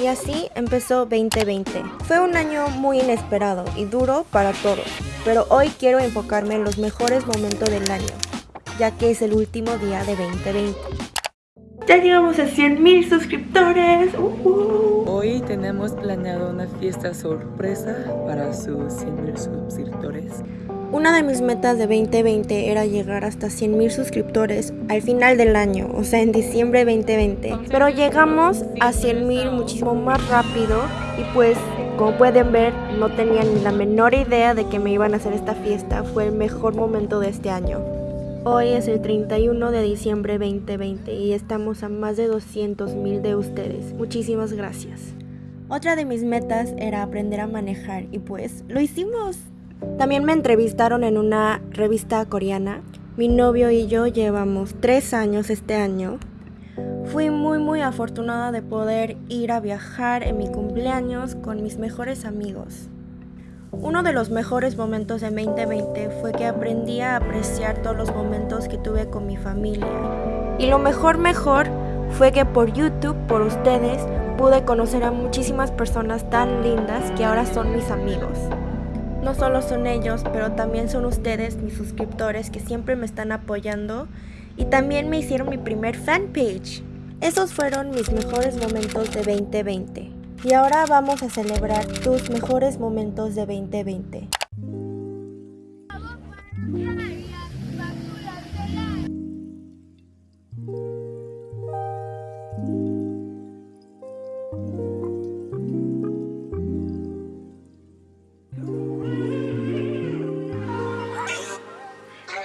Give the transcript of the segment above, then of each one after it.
Y así empezó 2020. Fue un año muy inesperado y duro para todos, pero hoy quiero enfocarme en los mejores momentos del año, ya que es el último día de 2020. Ya llegamos a 100.000 suscriptores. Uh, uh. Hoy tenemos planeado una fiesta sorpresa para sus 100.000 suscriptores. Una de mis metas de 2020 era llegar hasta 100.000 suscriptores al final del año, o sea, en diciembre 2020. Pero llegamos a 100.000 muchísimo más rápido y pues, como pueden ver, no tenía ni la menor idea de que me iban a hacer esta fiesta. Fue el mejor momento de este año. Hoy es el 31 de diciembre 2020 y estamos a más de 200.000 de ustedes. Muchísimas gracias. Otra de mis metas era aprender a manejar y pues lo hicimos. También me entrevistaron en una revista coreana. Mi novio y yo llevamos tres años este año. Fui muy muy afortunada de poder ir a viajar en mi cumpleaños con mis mejores amigos. Uno de los mejores momentos de 2020 fue que aprendí a apreciar todos los momentos que tuve con mi familia. Y lo mejor mejor fue que por YouTube, por ustedes, pude conocer a muchísimas personas tan lindas que ahora son mis amigos. No solo son ellos, pero también son ustedes, mis suscriptores, que siempre me están apoyando y también me hicieron mi primer fanpage. Esos fueron mis mejores momentos de 2020. Y ahora vamos a celebrar tus mejores momentos de 2020.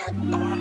Yeah.